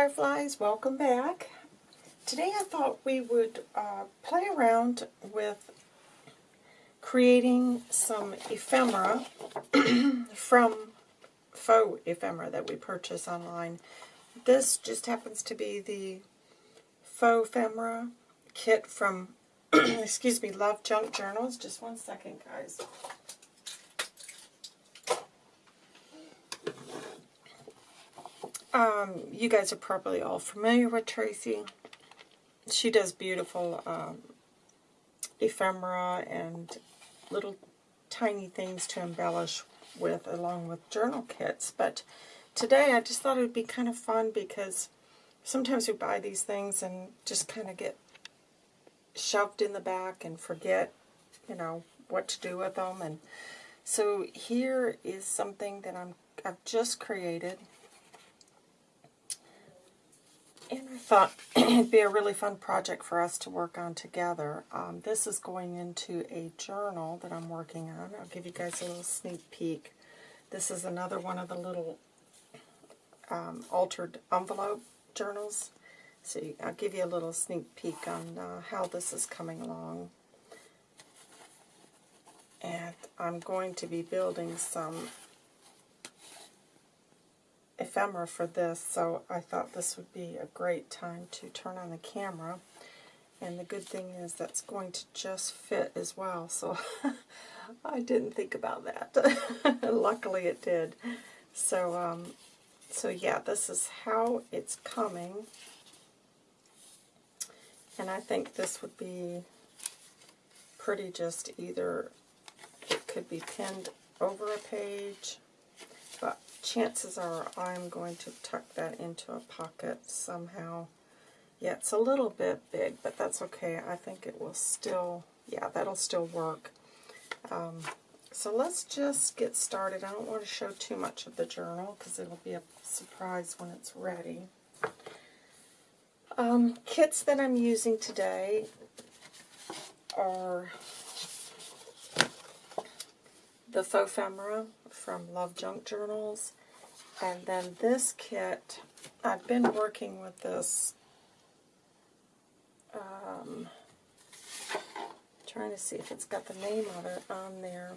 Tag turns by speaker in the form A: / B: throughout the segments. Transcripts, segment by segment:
A: Fireflies, welcome back. Today I thought we would uh, play around with creating some ephemera from faux ephemera that we purchase online. This just happens to be the faux ephemera kit from, excuse me, Love Junk Journals. Just one second, guys. Um, you guys are probably all familiar with Tracy. She does beautiful um, ephemera and little tiny things to embellish with along with journal kits. But today I just thought it would be kind of fun because sometimes we buy these things and just kind of get shoved in the back and forget, you know, what to do with them. And so here is something that I'm, I've just created thought it'd be a really fun project for us to work on together. Um, this is going into a journal that I'm working on. I'll give you guys a little sneak peek. This is another one of the little um, altered envelope journals. So I'll give you a little sneak peek on uh, how this is coming along. And I'm going to be building some ephemera for this, so I thought this would be a great time to turn on the camera. And the good thing is that's going to just fit as well, so I didn't think about that. Luckily it did. So, um, so yeah, this is how it's coming. And I think this would be pretty just either, it could be pinned over a page, chances are I'm going to tuck that into a pocket somehow. Yeah, it's a little bit big, but that's okay. I think it will still, yeah, that'll still work. Um, so let's just get started. I don't want to show too much of the journal because it'll be a surprise when it's ready. Um, kits that I'm using today are the faux ephemera from Love Junk Journals. And then this kit, I've been working with this, um, trying to see if it's got the name of it on there.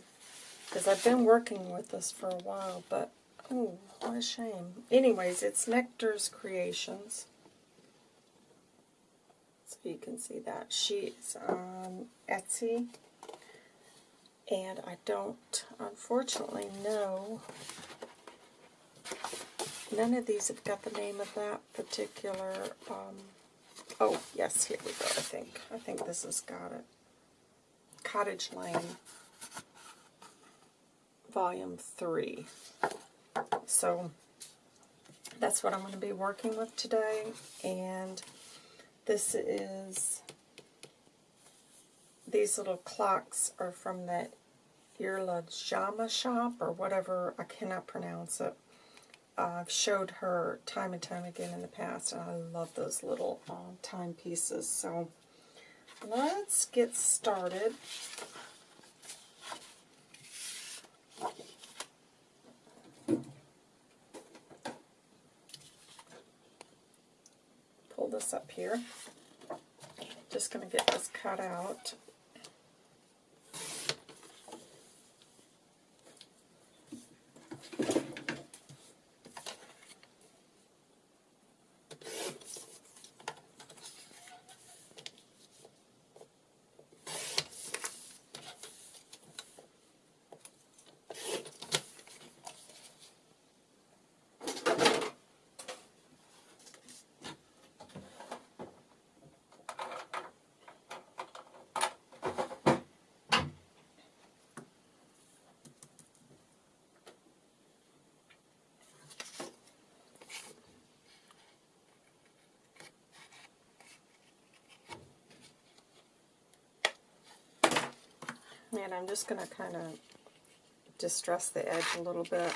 A: Because I've been working with this for a while, but, oh, what a shame. Anyways, it's Nectar's Creations. So you can see that. She's on Etsy. And I don't, unfortunately, know. None of these have got the name of that particular, um, oh, yes, here we go, I think. I think this has got it. Cottage Lane, Volume 3. So, that's what I'm going to be working with today. And this is these little clocks are from that Irla Jama shop or whatever, I cannot pronounce it. Uh, I've showed her time and time again in the past, and I love those little um, timepieces. So let's get started. Pull this up here. Just going to get this cut out. And I'm just going to kind of distress the edge a little bit.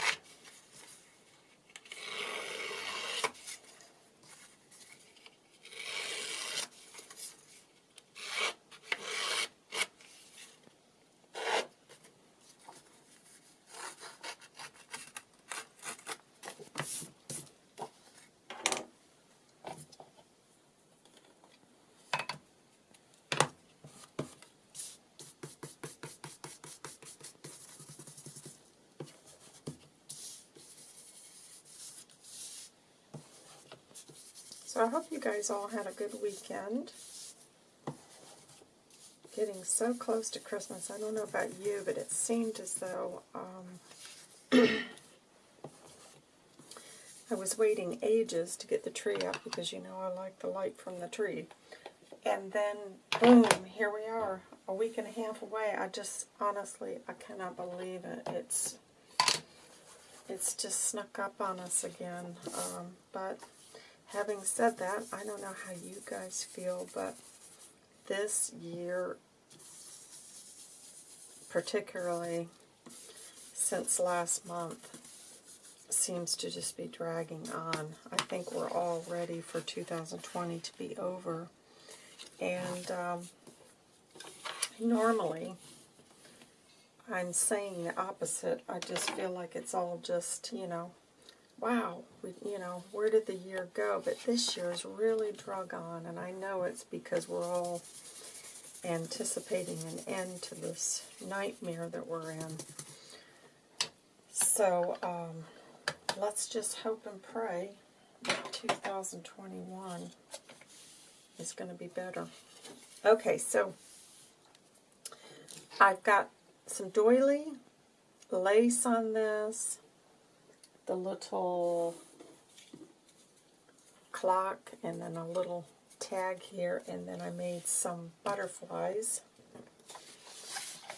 A: Guys all had a good weekend. Getting so close to Christmas. I don't know about you, but it seemed as though um, I was waiting ages to get the tree up because you know I like the light from the tree. And then, boom, here we are, a week and a half away. I just, honestly, I cannot believe it. It's, it's just snuck up on us again. Um, but having said that, I don't know how you guys feel, but this year, particularly since last month, seems to just be dragging on. I think we're all ready for 2020 to be over. And um, normally, I'm saying the opposite. I just feel like it's all just, you know, wow, we, you know, where did the year go? But this year is really drug on, and I know it's because we're all anticipating an end to this nightmare that we're in. So, um, let's just hope and pray that 2021 is going to be better. Okay, so I've got some doily lace on this, the little clock, and then a little tag here, and then I made some butterflies.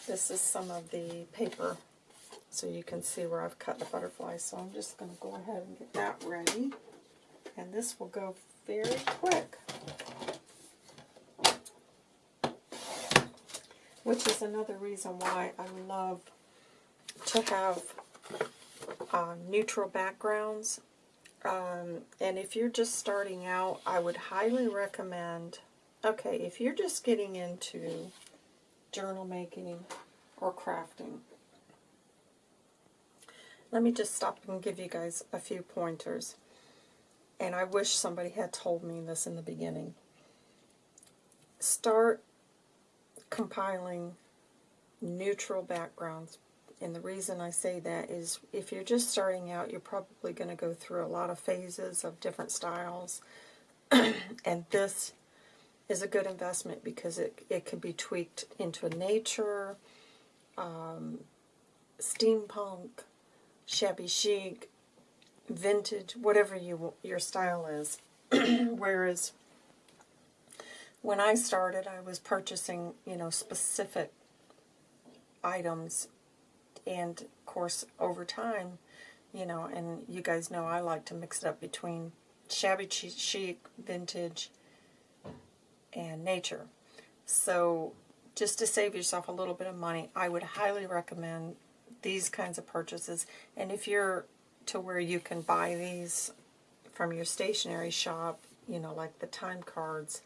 A: This is some of the paper, so you can see where I've cut the butterflies. So I'm just going to go ahead and get that ready, and this will go very quick. which is another reason why I love to have uh, neutral backgrounds. Um, and if you're just starting out, I would highly recommend, okay, if you're just getting into journal making or crafting, let me just stop and give you guys a few pointers. And I wish somebody had told me this in the beginning. Start compiling neutral backgrounds. And the reason I say that is if you're just starting out, you're probably going to go through a lot of phases of different styles. and this is a good investment because it, it can be tweaked into a nature, um, steampunk, shabby chic, vintage, whatever you your style is. Whereas when I started, I was purchasing, you know, specific items. And, of course, over time, you know, and you guys know I like to mix it up between shabby chic, vintage, and nature. So just to save yourself a little bit of money, I would highly recommend these kinds of purchases. And if you're to where you can buy these from your stationery shop, you know, like the time cards,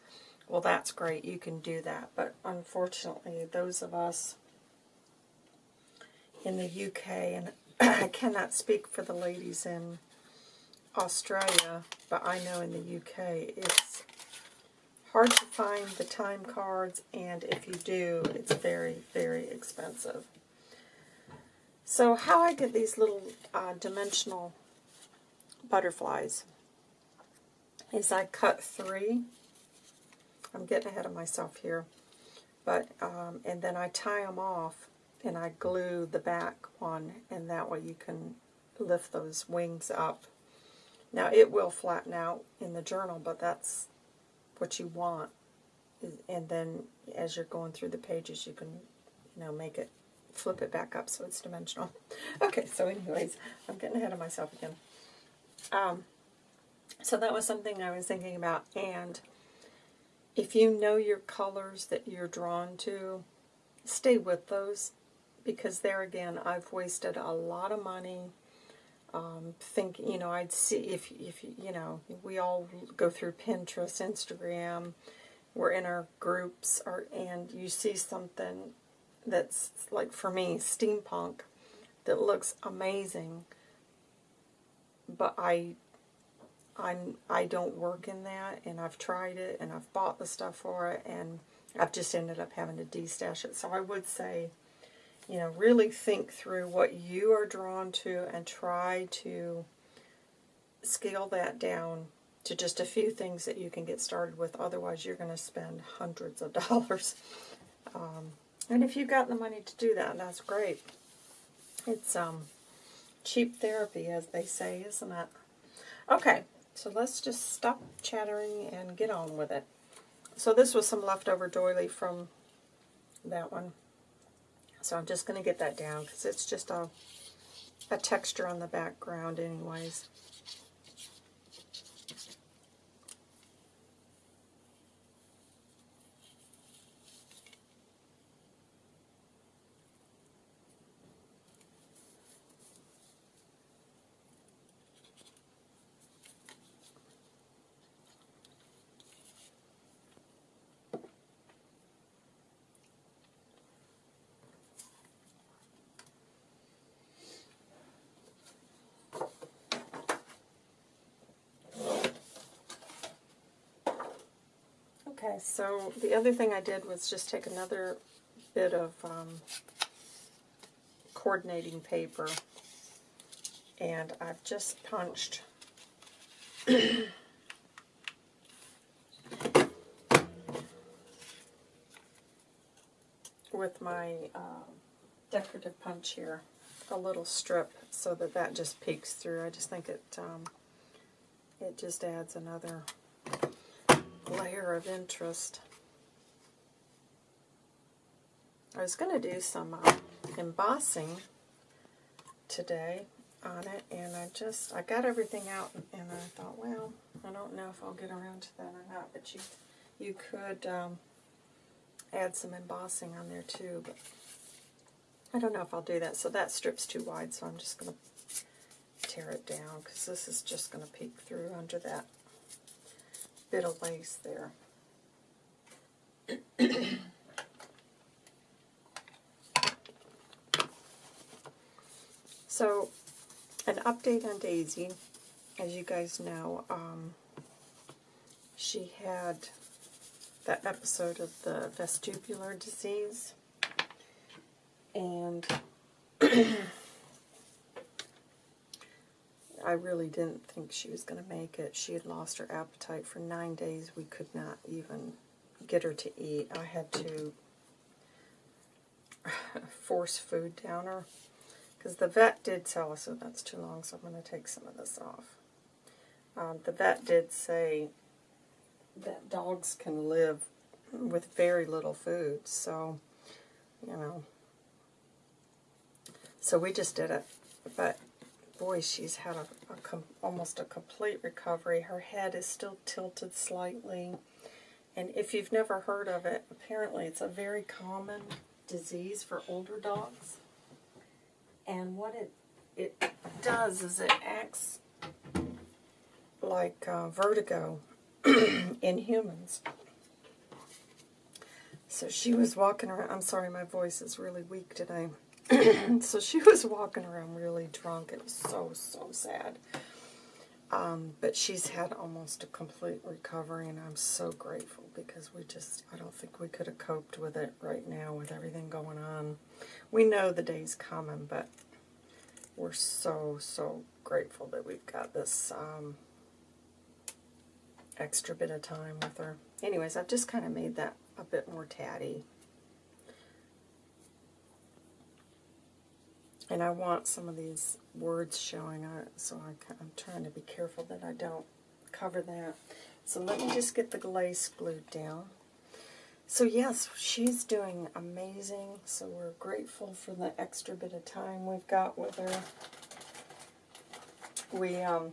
A: well, that's great. You can do that. But unfortunately, those of us in the UK, and I cannot speak for the ladies in Australia, but I know in the UK it's hard to find the time cards, and if you do, it's very, very expensive. So how I get these little uh, dimensional butterflies is I cut three I'm getting ahead of myself here. But, um, and then I tie them off and I glue the back one and that way you can lift those wings up. Now it will flatten out in the journal, but that's what you want. And then as you're going through the pages, you can, you know, make it, flip it back up so it's dimensional. Okay, so anyways, I'm getting ahead of myself again. Um, so that was something I was thinking about, and if you know your colors that you're drawn to, stay with those because there again, I've wasted a lot of money. Um, think, you know, I'd see if, if, you know, we all go through Pinterest, Instagram, we're in our groups, or, and you see something that's, like for me, steampunk, that looks amazing, but I I'm I don't work in that, and I've tried it, and I've bought the stuff for it, and I've just ended up having to destash it. So I would say, you know, really think through what you are drawn to and try to scale that down to just a few things that you can get started with. Otherwise, you're going to spend hundreds of dollars. Um, and if you've got the money to do that, that's great. It's um, cheap therapy, as they say, isn't it? Okay, so let's just stop chattering and get on with it. So this was some leftover doily from that one. So I'm just going to get that down because it's just a, a texture on the background anyways. Okay, so the other thing I did was just take another bit of um, coordinating paper and I've just punched with my um, decorative punch here a little strip so that that just peeks through. I just think it um, it just adds another layer of interest. I was going to do some uh, embossing today on it, and I just, I got everything out, and I thought, well, I don't know if I'll get around to that or not, but you, you could um, add some embossing on there too, but I don't know if I'll do that. So that strip's too wide, so I'm just going to tear it down, because this is just going to peek through under that bit of lace there. so, an update on Daisy. As you guys know, um, she had that episode of the vestibular disease. And I really didn't think she was going to make it. She had lost her appetite for nine days. We could not even get her to eat. I had to force food down her. Because the vet did tell us, oh, that's too long, so I'm going to take some of this off. Um, the vet did say that dogs can live with very little food, so, you know. So we just did it. But boy, she's had a, a almost a complete recovery. Her head is still tilted slightly. And if you've never heard of it, apparently it's a very common disease for older dogs. And what it, it does is it acts like uh, vertigo in humans. So she was walking around. I'm sorry, my voice is really weak today. so she was walking around really drunk. It was so, so sad. Um, but she's had almost a complete recovery, and I'm so grateful because we just, I don't think we could have coped with it right now with everything going on. We know the day's coming, but we're so, so grateful that we've got this um, extra bit of time with her. Anyways, I've just kind of made that a bit more tatty. And I want some of these words showing, so I'm trying to be careful that I don't cover that. So let me just get the glaze glued down. So yes, she's doing amazing, so we're grateful for the extra bit of time we've got with her. We um,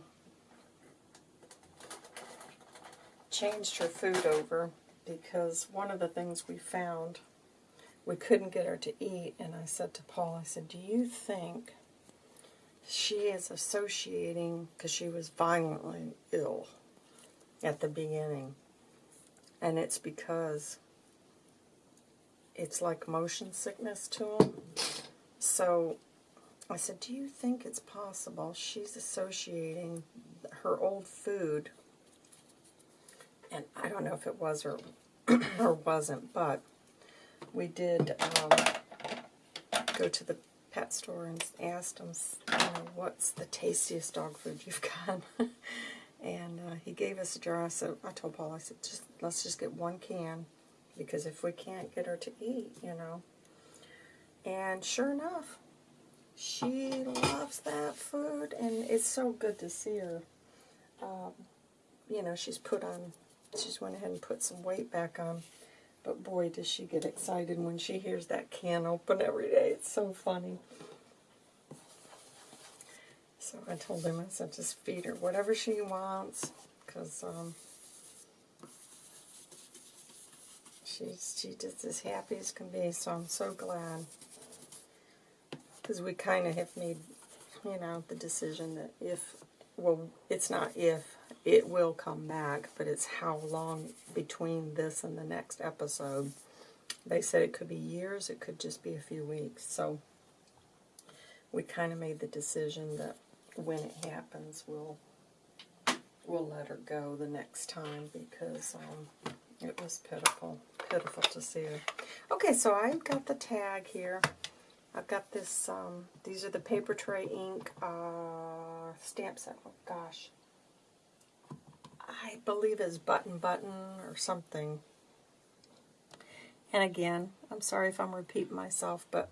A: changed her food over because one of the things we found we couldn't get her to eat, and I said to Paul, I said, do you think she is associating, because she was violently ill at the beginning, and it's because it's like motion sickness to him. So I said, do you think it's possible she's associating her old food, and I don't know if it was or, or wasn't, but we did um, go to the pet store and asked them, you know, what's the tastiest dog food you've got? And uh, he gave us a jar. So I told Paul, I said, just let's just get one can because if we can't get her to eat, you know. And sure enough, she loves that food, and it's so good to see her. Um, you know, she's put on, she's went ahead and put some weight back on. But boy, does she get excited when she hears that can open every day. It's so funny. So I told him, I said, just feed her whatever she wants, because um, she's she just as happy as can be. So I'm so glad, because we kind of have made, you know, the decision that if, well, it's not if, it will come back, but it's how long between this and the next episode. They said it could be years, it could just be a few weeks. So we kind of made the decision that when it happens, we'll we'll let her go the next time because um, it was pitiful, pitiful to see her. Okay, so I've got the tag here. I've got this, um, these are the Papertrey Ink uh, stamp set. Oh, gosh. I believe is button button or something. And again, I'm sorry if I'm repeating myself, but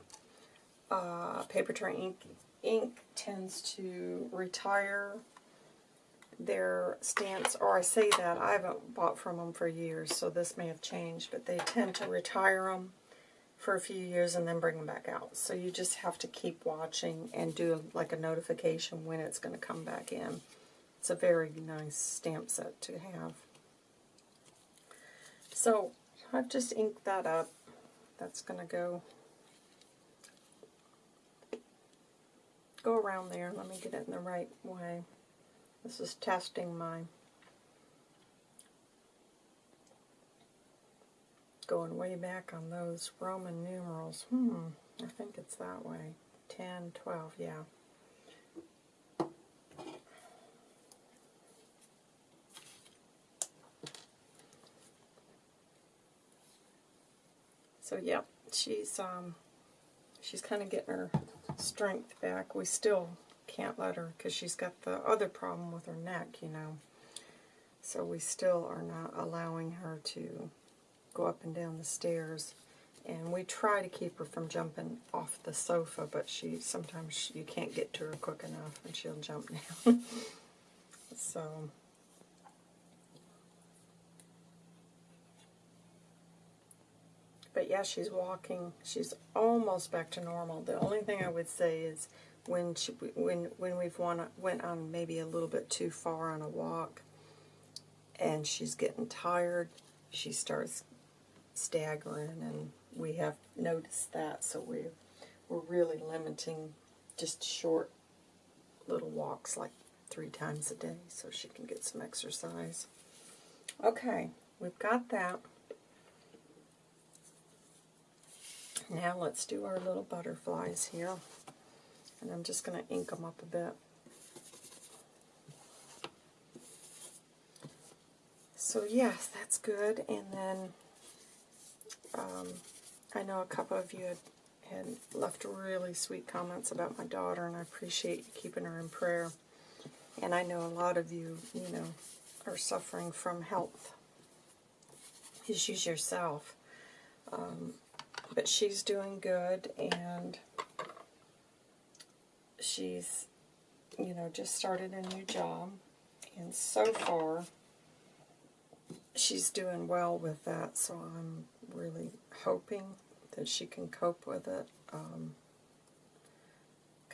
A: uh, Papertrey Ink ink tends to retire their stamps, or I say that, I haven't bought from them for years, so this may have changed, but they tend to retire them for a few years and then bring them back out. So you just have to keep watching and do like a notification when it's going to come back in. It's a very nice stamp set to have. So I've just inked that up. That's going to go go around there. Let me get it in the right way. This is testing my going way back on those Roman numerals. Hmm, I think it's that way. 10, 12, yeah. So, yeah, she's um, she's kind of getting her strength back. We still can't let her because she's got the other problem with her neck, you know. So we still are not allowing her to go up and down the stairs. And we try to keep her from jumping off the sofa, but she sometimes you can't get to her quick enough and she'll jump down. so But yeah, she's walking. She's almost back to normal. The only thing I would say is when she when when we've won, went on maybe a little bit too far on a walk, and she's getting tired, she starts staggering, and we have noticed that. So we we're really limiting just short little walks, like three times a day, so she can get some exercise. Okay, we've got that. Now let's do our little butterflies here. And I'm just going to ink them up a bit. So yes, that's good. And then um, I know a couple of you had, had left really sweet comments about my daughter, and I appreciate you keeping her in prayer. And I know a lot of you, you know, are suffering from health issues yourself. Um, but she's doing good, and she's, you know, just started a new job. And so far, she's doing well with that, so I'm really hoping that she can cope with it. Because um,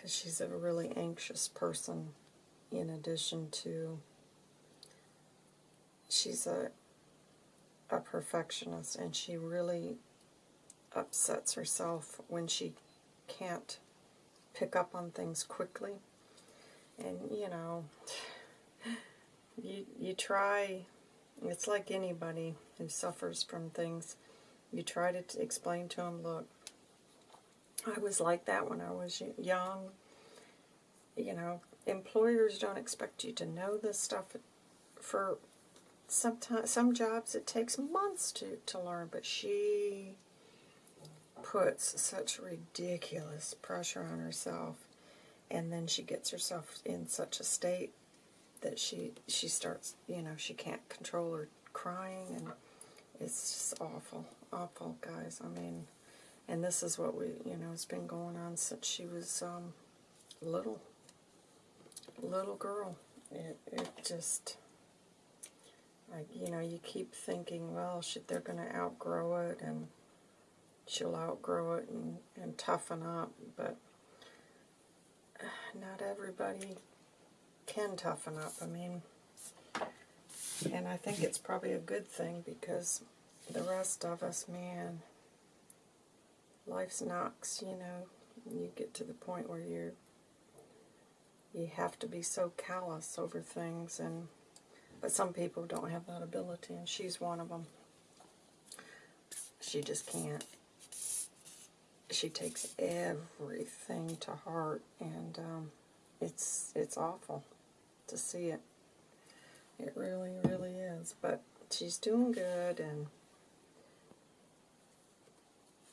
A: she's a really anxious person, in addition to she's a a perfectionist, and she really upsets herself when she can't pick up on things quickly. And, you know, you, you try, it's like anybody who suffers from things, you try to explain to them, look, I was like that when I was young. You know, employers don't expect you to know this stuff for sometimes some jobs it takes months to, to learn, but she puts such ridiculous pressure on herself and then she gets herself in such a state that she she starts, you know, she can't control her crying, and it's just awful, awful, guys. I mean, and this is what we, you know, it's been going on since she was um, little, little girl. It it just. Like, you know, you keep thinking, well, she, they're going to outgrow it, and she'll outgrow it and, and toughen up, but not everybody can toughen up. I mean, and I think it's probably a good thing because the rest of us, man, life's knocks, you know. You get to the point where you're, you have to be so callous over things and but some people don't have that ability, and she's one of them. She just can't. She takes everything to heart, and um, it's it's awful to see it. It really, really is. But she's doing good, and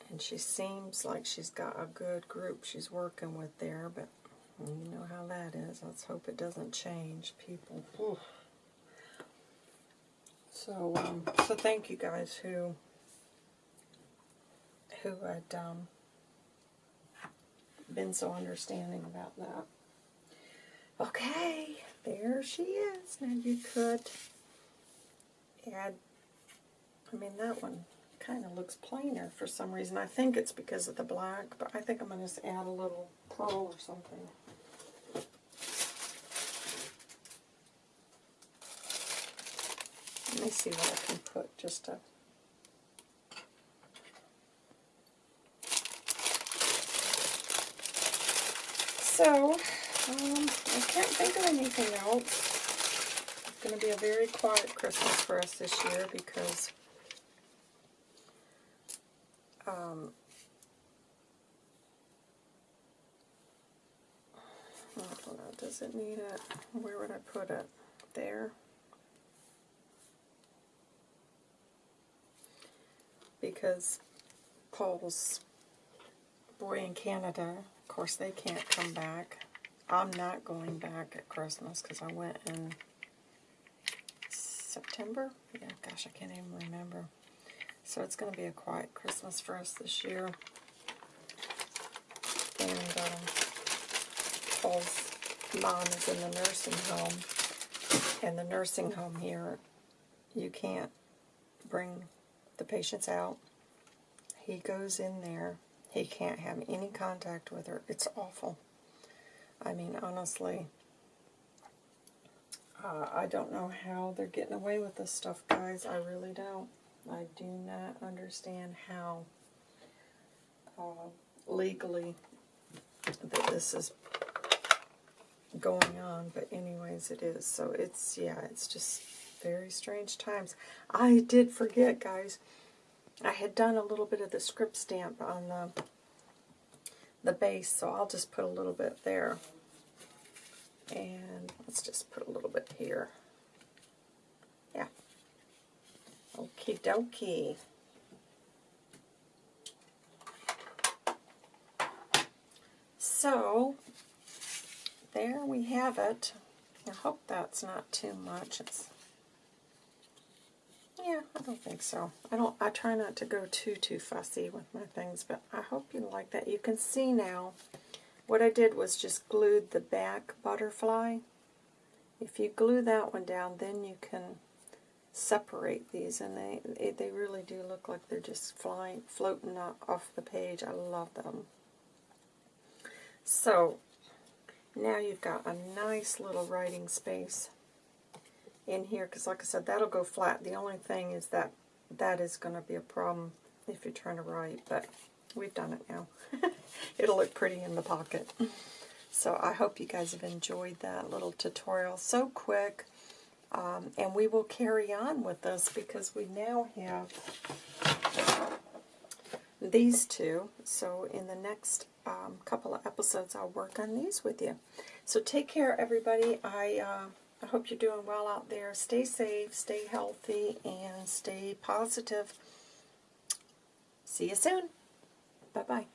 A: and she seems like she's got a good group she's working with there. But you know how that is. Let's hope it doesn't change. People. Oof. So, um, so thank you guys who who had um, been so understanding about that. Okay, there she is. Now you could add, I mean that one kind of looks plainer for some reason. I think it's because of the black, but I think I'm going to just add a little pearl or something. Let me see what I can put just to... So, um, I can't think of anything else. It's going to be a very quiet Christmas for us this year because um, I don't know, does it need it? Where would I put it? There? because Paul's boy in Canada, of course they can't come back. I'm not going back at Christmas because I went in September. Yeah, gosh, I can't even remember. So it's going to be a quiet Christmas for us this year. And um, Paul's mom is in the nursing home. And the nursing home here, you can't bring the patient's out. He goes in there. He can't have any contact with her. It's awful. I mean, honestly, uh, I don't know how they're getting away with this stuff, guys. I really don't. I do not understand how uh, legally that this is going on, but anyways, it is. So it's, yeah, it's just very strange times. I did forget, guys. I had done a little bit of the script stamp on the, the base, so I'll just put a little bit there. And let's just put a little bit here. Yeah. Okie dokie. So, there we have it. I hope that's not too much. It's yeah, I don't think so. I don't. I try not to go too, too fussy with my things, but I hope you like that. You can see now, what I did was just glued the back butterfly. If you glue that one down, then you can separate these, and they they really do look like they're just flying, floating off the page. I love them. So, now you've got a nice little writing space in here because like I said that'll go flat. The only thing is that that is going to be a problem if you're trying to write but we've done it now. It'll look pretty in the pocket. So I hope you guys have enjoyed that little tutorial so quick um, and we will carry on with this because we now have these two. So in the next um, couple of episodes I'll work on these with you. So take care everybody. I uh, I hope you're doing well out there. Stay safe, stay healthy, and stay positive. See you soon. Bye-bye.